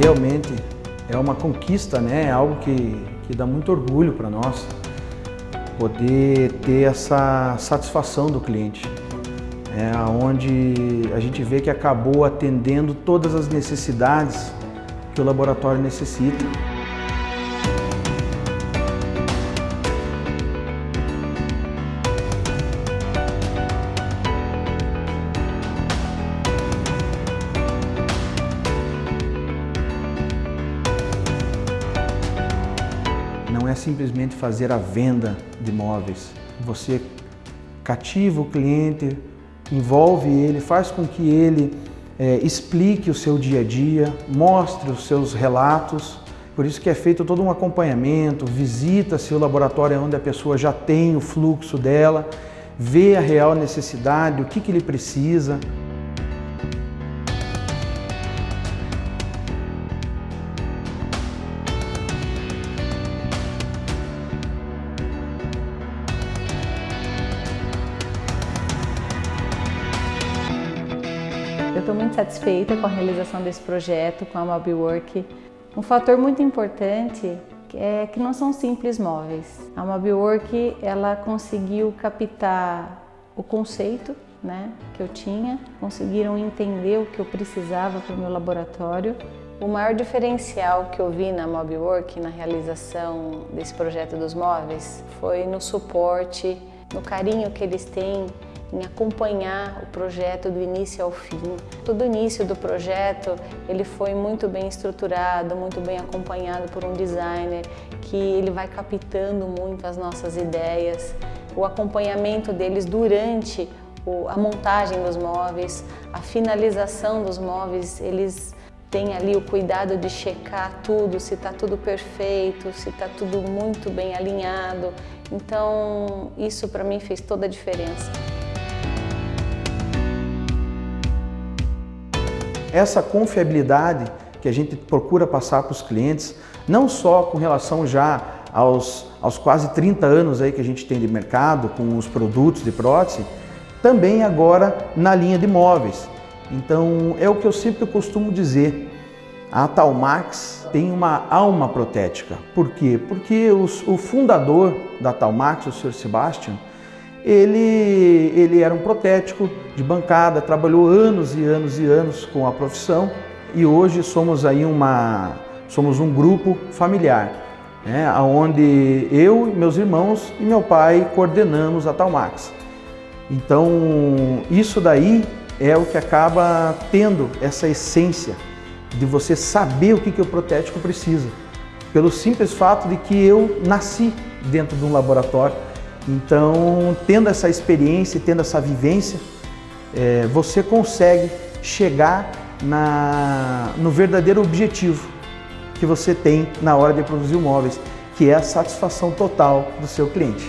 realmente é uma conquista, né? É algo que, que dá muito orgulho para nós poder ter essa satisfação do cliente, é, onde a gente vê que acabou atendendo todas as necessidades que o laboratório necessita. Não é simplesmente fazer a venda de imóveis. Você cativa o cliente, envolve ele, faz com que ele é, explique o seu dia a dia, mostre os seus relatos. Por isso que é feito todo um acompanhamento, visita-se o laboratório onde a pessoa já tem o fluxo dela, vê a real necessidade, o que, que ele precisa. Eu estou muito satisfeita com a realização desse projeto, com a Mobiwork. Um fator muito importante é que não são simples móveis. A Mobiwork ela conseguiu captar o conceito né, que eu tinha, conseguiram entender o que eu precisava para o meu laboratório. O maior diferencial que eu vi na Mobiwork, na realização desse projeto dos móveis, foi no suporte, no carinho que eles têm em acompanhar o projeto do início ao fim. Todo o início do projeto ele foi muito bem estruturado, muito bem acompanhado por um designer que ele vai captando muito as nossas ideias. O acompanhamento deles durante a montagem dos móveis, a finalização dos móveis, eles têm ali o cuidado de checar tudo, se está tudo perfeito, se está tudo muito bem alinhado. Então, isso para mim fez toda a diferença. Essa confiabilidade que a gente procura passar para os clientes, não só com relação já aos, aos quase 30 anos aí que a gente tem de mercado com os produtos de prótese, também agora na linha de móveis. Então é o que eu sempre costumo dizer, a Talmax tem uma alma protética. Por quê? Porque os, o fundador da Talmax, o Sr. Sebastian, ele, ele era um protético de bancada, trabalhou anos e anos e anos com a profissão e hoje somos aí uma, somos um grupo familiar, né, onde eu, meus irmãos e meu pai coordenamos a Talmax. Então isso daí é o que acaba tendo essa essência de você saber o que, que o protético precisa, pelo simples fato de que eu nasci dentro de um laboratório então, tendo essa experiência, tendo essa vivência, é, você consegue chegar na, no verdadeiro objetivo que você tem na hora de produzir móveis, que é a satisfação total do seu cliente.